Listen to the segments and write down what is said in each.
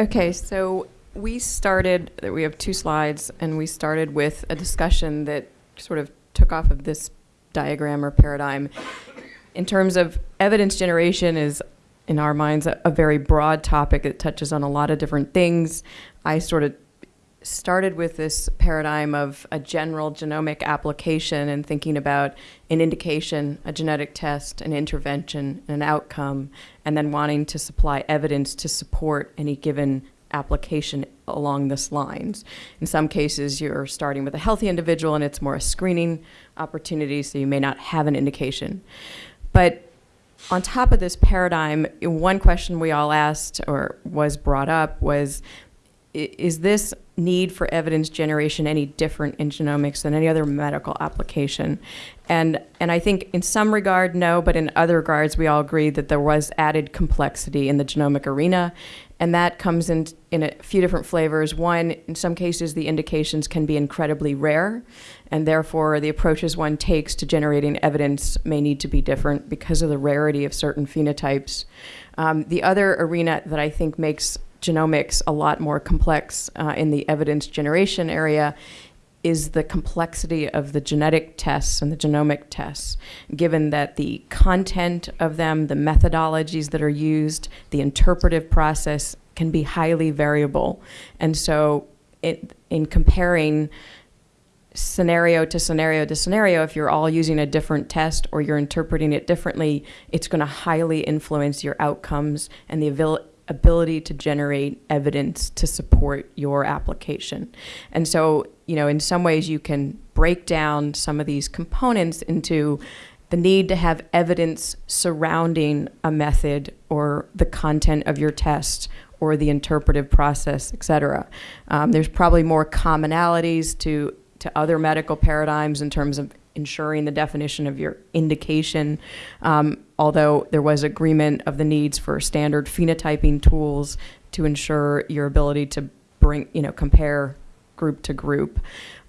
Okay, so we started, that we have two slides, and we started with a discussion that sort of took off of this diagram or paradigm. In terms of evidence generation is, in our minds, a, a very broad topic. It touches on a lot of different things. I sort of started with this paradigm of a general genomic application and thinking about an indication, a genetic test, an intervention, an outcome, and then wanting to supply evidence to support any given application along this lines. In some cases, you're starting with a healthy individual and it's more a screening opportunity, so you may not have an indication. But on top of this paradigm, one question we all asked or was brought up was, is this need for evidence generation any different in genomics than any other medical application? And, and I think in some regard, no, but in other regards, we all agree that there was added complexity in the genomic arena. And that comes in, in a few different flavors. One, in some cases, the indications can be incredibly rare, and therefore the approaches one takes to generating evidence may need to be different because of the rarity of certain phenotypes. Um, the other arena that I think makes genomics a lot more complex uh, in the evidence generation area is the complexity of the genetic tests and the genomic tests, given that the content of them, the methodologies that are used, the interpretive process can be highly variable. And so it, in comparing scenario to scenario to scenario, if you're all using a different test or you're interpreting it differently, it's going to highly influence your outcomes and the ability to generate evidence to support your application. And so, you know, in some ways you can break down some of these components into the need to have evidence surrounding a method or the content of your test or the interpretive process, et cetera. Um, there's probably more commonalities to, to other medical paradigms in terms of ensuring the definition of your indication, um, although there was agreement of the needs for standard phenotyping tools to ensure your ability to bring, you know, compare group to group.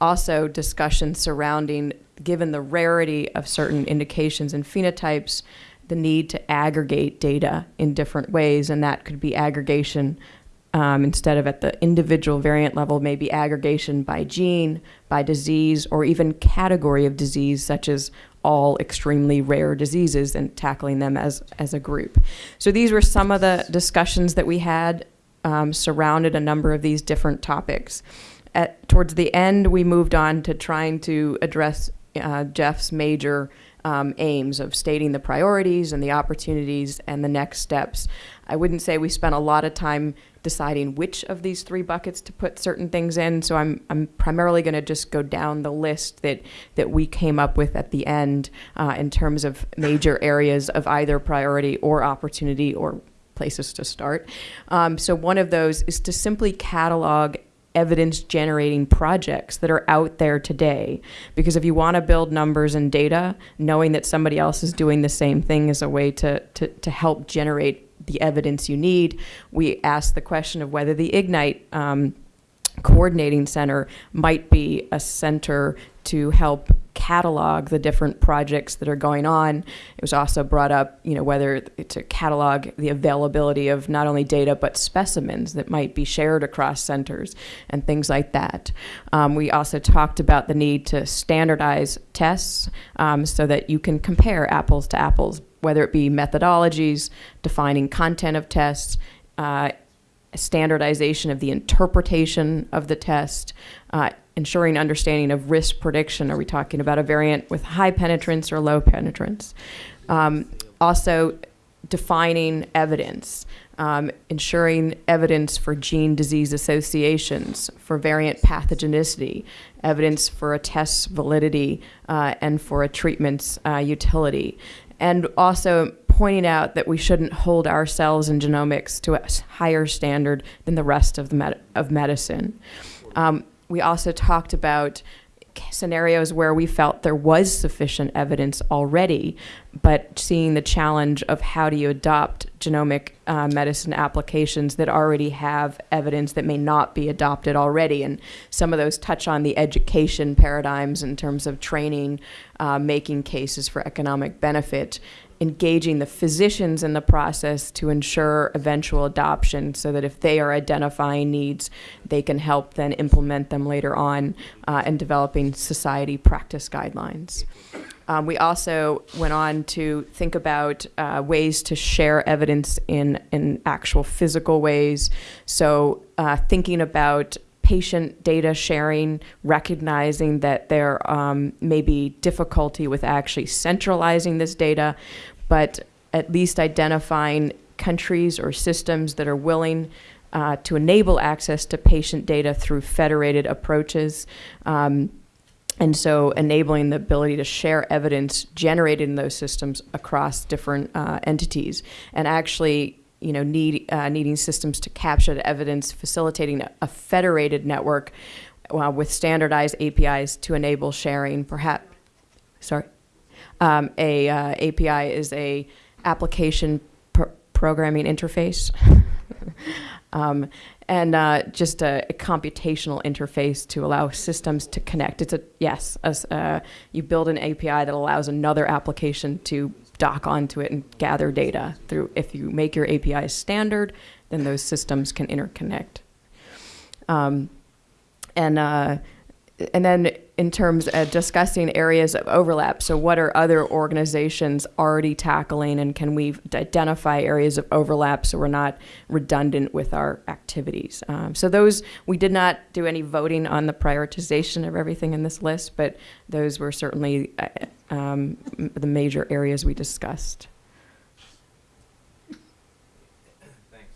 Also, discussion surrounding, given the rarity of certain indications and phenotypes, the need to aggregate data in different ways, and that could be aggregation um, instead of at the individual variant level, maybe aggregation by gene, by disease, or even category of disease, such as all extremely rare diseases and tackling them as, as a group. So these were some of the discussions that we had um, surrounded a number of these different topics. At, towards the end, we moved on to trying to address uh, Jeff's major um, aims of stating the priorities and the opportunities and the next steps. I wouldn't say we spent a lot of time deciding which of these three buckets to put certain things in. So I'm, I'm primarily going to just go down the list that, that we came up with at the end uh, in terms of major areas of either priority or opportunity or places to start. Um, so one of those is to simply catalog evidence generating projects that are out there today. Because if you want to build numbers and data, knowing that somebody else is doing the same thing is a way to, to, to help generate the evidence you need. We asked the question of whether the Ignite um, coordinating center might be a center to help catalog the different projects that are going on. It was also brought up, you know, whether to catalog the availability of not only data but specimens that might be shared across centers and things like that. Um, we also talked about the need to standardize tests um, so that you can compare apples to apples whether it be methodologies, defining content of tests, uh, standardization of the interpretation of the test, uh, ensuring understanding of risk prediction. Are we talking about a variant with high penetrance or low penetrance? Um, also, defining evidence, um, ensuring evidence for gene disease associations, for variant pathogenicity, evidence for a test's validity, uh, and for a treatment's uh, utility and also pointing out that we shouldn't hold ourselves in genomics to a higher standard than the rest of, the med of medicine. Um, we also talked about scenarios where we felt there was sufficient evidence already, but seeing the challenge of how do you adopt genomic uh, medicine applications that already have evidence that may not be adopted already. And some of those touch on the education paradigms in terms of training, uh, making cases for economic benefit engaging the physicians in the process to ensure eventual adoption so that if they are identifying needs, they can help then implement them later on uh, and developing society practice guidelines. Um, we also went on to think about uh, ways to share evidence in, in actual physical ways. So, uh, thinking about patient data sharing, recognizing that there um, may be difficulty with actually centralizing this data, but at least identifying countries or systems that are willing uh, to enable access to patient data through federated approaches. Um, and so enabling the ability to share evidence generated in those systems across different uh, entities and actually you know need, uh, needing systems to capture the evidence facilitating a, a federated network uh, with standardized apis to enable sharing perhaps sorry um, a uh, api is a application pr- programming interface um, and uh, just a, a, computational interface to allow systems to connect. It's a yes, a, uh, you build an API that allows another application to dock onto it and gather data through. If you make your API standard, then those systems can interconnect. Um, and uh, and then in terms of discussing areas of overlap, so what are other organizations already tackling, and can we identify areas of overlap so we're not redundant with our activities? Um, so those we did not do any voting on the prioritization of everything in this list, but those were certainly uh, um, the major areas we discussed.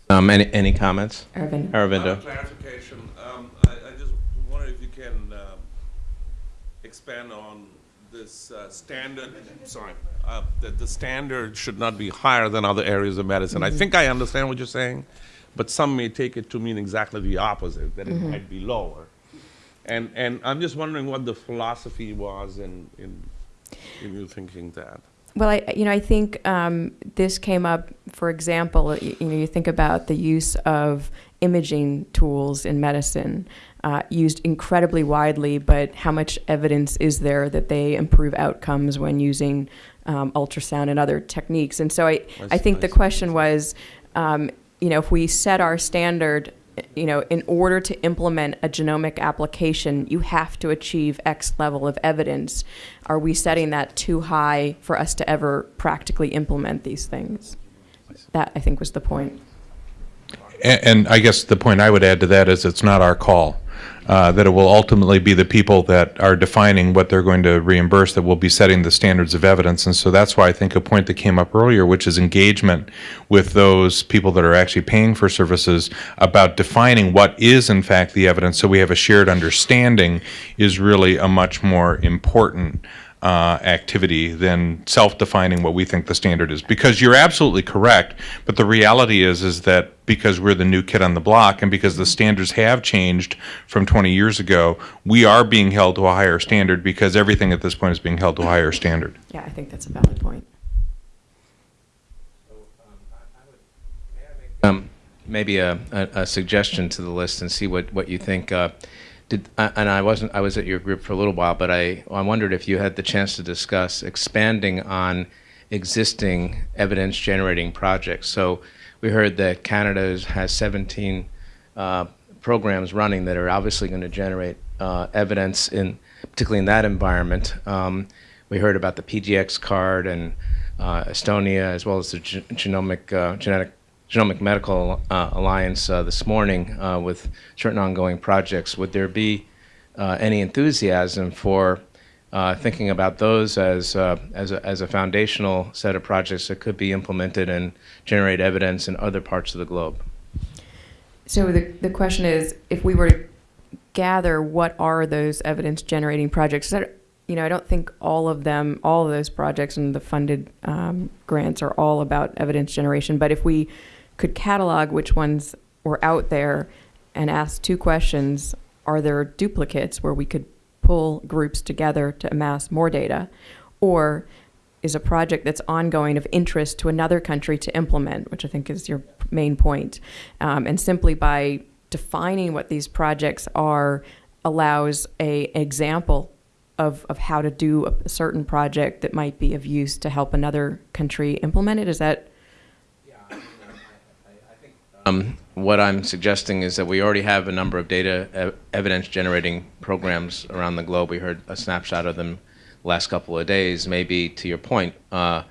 Um, any, any comments? Aravind. Aravindo. clarification. Um, I, I just wonder if you can um, expand on this uh, standard, sorry, uh, that the standard should not be higher than other areas of medicine. I think I understand what you're saying, but some may take it to mean exactly the opposite, that it might be lower. And, and I'm just wondering what the philosophy was in, in, in you thinking that. Well, I, you know, I think um, this came up, for example, you, you know, you think about the use of imaging tools in medicine, uh, used incredibly widely, but how much evidence is there that they improve outcomes when using um, ultrasound and other techniques? And so I, I, I think the question was, um, you know, if we set our standard you know, in order to implement a genomic application, you have to achieve X level of evidence. Are we setting that too high for us to ever practically implement these things? That, I think, was the point. And, and I guess the point I would add to that is it's not our call. Uh, that it will ultimately be the people that are defining what they're going to reimburse that will be setting the standards of evidence. And so that's why I think a point that came up earlier, which is engagement with those people that are actually paying for services about defining what is in fact the evidence so we have a shared understanding is really a much more important uh, activity than self-defining what we think the standard is. Because you're absolutely correct, but the reality is is that because we're the new kid on the block and because the standards have changed from 20 years ago, we are being held to a higher standard because everything at this point is being held to a higher standard. Yeah, I think that's a valid point. Um, maybe a, a, a suggestion to the list and see what, what you think. Uh, did, uh, and I wasn't, I was at your group for a little while, but I, I wondered if you had the chance to discuss expanding on existing evidence generating projects. So we heard that Canada has 17 uh, programs running that are obviously going to generate uh, evidence in, particularly in that environment. Um, we heard about the PGX card and uh, Estonia, as well as the genomic uh, genetic Genomic Medical uh, Alliance uh, this morning uh, with certain ongoing projects. Would there be uh, any enthusiasm for uh, thinking about those as, uh, as a, as, a, foundational set of projects that could be implemented and generate evidence in other parts of the globe? So the, the question is, if we were to gather what are those evidence generating projects, you know, I don't think all of them, all of those projects and the funded um, grants are all about evidence generation, but if we could catalog which ones were out there and ask two questions Are there duplicates where we could pull groups together to amass more data? Or is a project that's ongoing of interest to another country to implement, which I think is your main point. Um, and simply by defining what these projects are allows a example of, of how to do a, certain project that might be of use to help another country implement it? Is that Um, What I'm suggesting is that we already have a number of data ev- evidence generating programs around the globe. We heard a snapshot of them last couple of days. Maybe to your point, uh,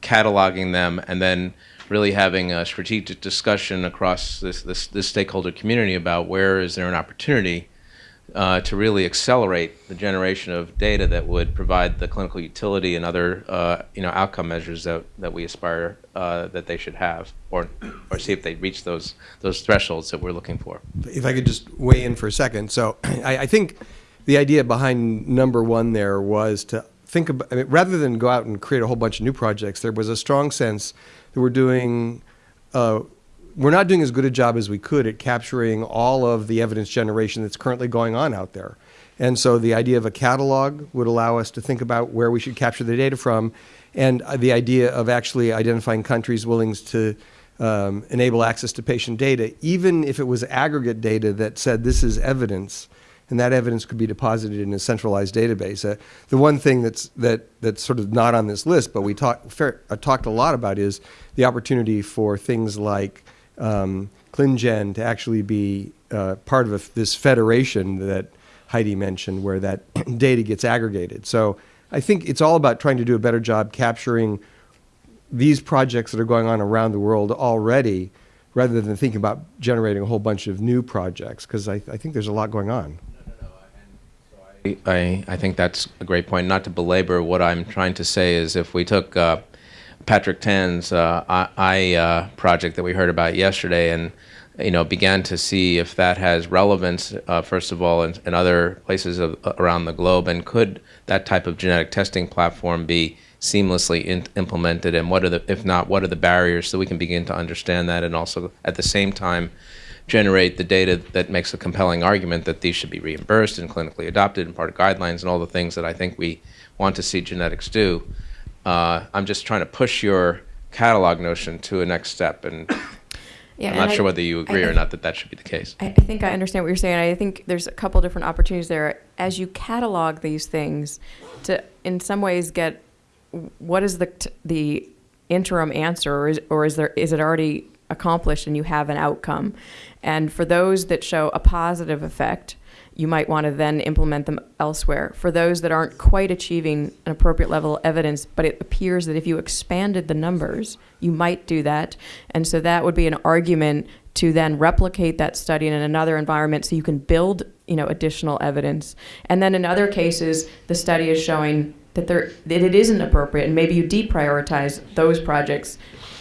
cataloging them and then really having a strategic discussion across this, this, this stakeholder community about where is there an opportunity uh, to really accelerate the generation of data that would provide the clinical utility and other uh, you know outcome measures that, that we aspire uh, that they should have, or or see if they reach those those thresholds that we're looking for. if I could just weigh in for a second. So I, I think the idea behind number one there was to think about, I mean, rather than go out and create a whole bunch of new projects, there was a strong sense that we're doing, uh, we're not doing as good a job as we could at capturing all of the evidence generation that's currently going on out there. And so the idea of a catalog would allow us to think about where we should capture the data from. And uh, the idea of actually identifying countries willing to um, enable access to patient data, even if it was aggregate data that said this is evidence, and that evidence could be deposited in a centralized database. Uh, the one thing that's that that's sort of not on this list, but we talked fair, uh, talked a lot about is the opportunity for things like um, ClinGen to actually be uh, part of a, this federation that Heidi mentioned, where that data gets aggregated. So I think it's all about trying to do a better job capturing these projects that are going on around the world already, rather than thinking about generating a whole bunch of new projects, because I, I think there's a lot going on. I, I think that's a great point. Not to belabor what I'm trying to say is if we took uh, Patrick Tan's uh, I, I uh, project that we heard about yesterday and you know began to see if that has relevance uh, first of all in, in other places of, around the globe and could that type of genetic testing platform be seamlessly in, implemented and what are the if not what are the barriers so we can begin to understand that and also at the same time generate the data that makes a compelling argument that these should be reimbursed and clinically adopted and part of guidelines and all the things that I think we want to see genetics do. Uh, I'm just trying to push your catalog notion to a next step, and Yeah, I'm not I- sure whether you agree I- or not that that should be the case. I, I think I understand what you're saying. I think there's a couple different opportunities there. As you catalog these things, to in some ways get what is the the interim answer, or is, or is there is it already accomplished and you have an outcome? And for those that show a positive effect, you might want to then implement them elsewhere. For those that aren't quite achieving an appropriate level of evidence, but it appears that if you expanded the numbers, you might do that. And so that would be an argument to then replicate that study in another environment so you can build, you know, additional evidence. And then in other cases, the study is showing that there that it isn't appropriate and maybe you deprioritize those projects,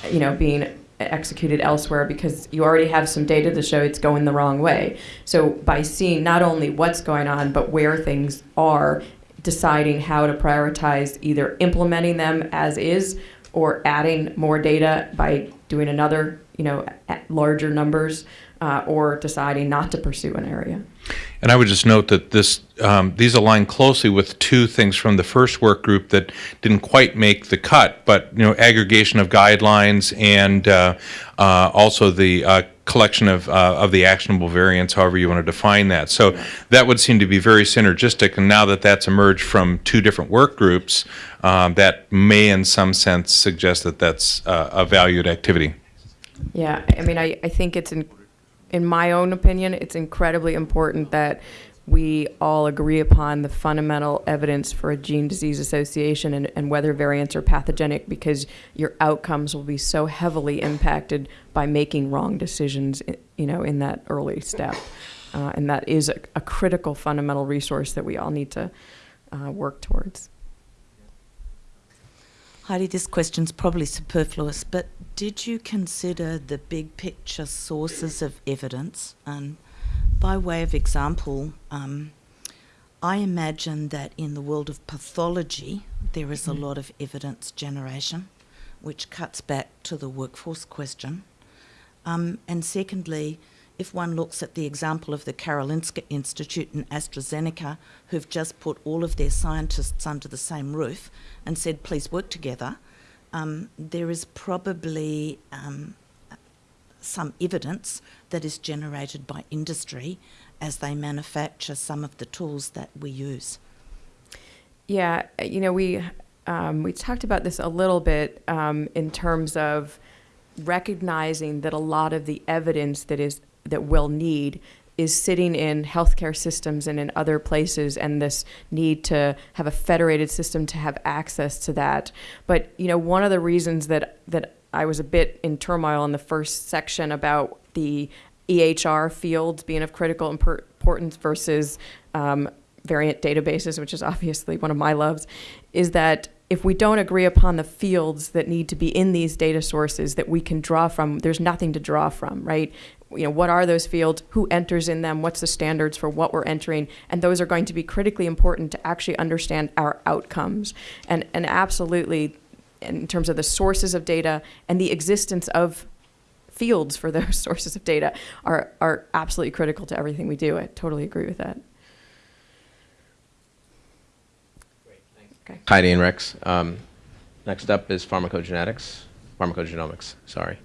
you know, being executed elsewhere because you already have some data to show it's going the wrong way. So by seeing not only what's going on but where things are, deciding how to prioritize either implementing them as is or adding more data by doing another, you know, larger numbers, uh, or deciding not to pursue an area. And I would just note that this, um, these align closely with two things from the first work group that didn't quite make the cut, but, you know, aggregation of guidelines and uh, uh, also the uh, collection of, uh, of the actionable variants, however you want to define that. So that would seem to be very synergistic, and now that that's emerged from two different work groups, um, that may in some sense suggest that that's uh, a valued activity. Yeah, I mean, I, I think it's in, in my own opinion, it's incredibly important that we all agree upon the fundamental evidence for a gene disease association and, and whether variants are pathogenic because your outcomes will be so heavily impacted by making wrong decisions, you know, in that early step. Uh, and that is a, a critical fundamental resource that we all need to uh, work towards. Heidi, this question's probably superfluous, but did you consider the big picture sources of evidence? And by way of example, um, I imagine that in the world of pathology, there is a lot of evidence generation, which cuts back to the workforce question. Um, and secondly, if one looks at the example of the Karolinska Institute and AstraZeneca, who've just put all of their scientists under the same roof and said, please work together, um, there is probably um, some evidence that is generated by industry as they manufacture some of the tools that we use. Yeah, you know, we um, we talked about this a little bit um, in terms of recognizing that a lot of the evidence that is that we'll need is sitting in healthcare systems and in other places, and this need to have a federated system to have access to that. But you know, one of the reasons that that I was a bit in turmoil in the first section about the EHR fields being of critical importance versus um, variant databases, which is obviously one of my loves, is that if we don't agree upon the fields that need to be in these data sources that we can draw from, there's nothing to draw from, right? You know, what are those fields? Who enters in them? What's the standards for what we're entering? And those are going to be critically important to actually understand our outcomes. And and absolutely, in terms of the sources of data and the existence of fields for those sources of data are are absolutely critical to everything we do. I totally agree with that. Okay. Heidi and Rex. Um, next up is pharmacogenetics, pharmacogenomics, sorry.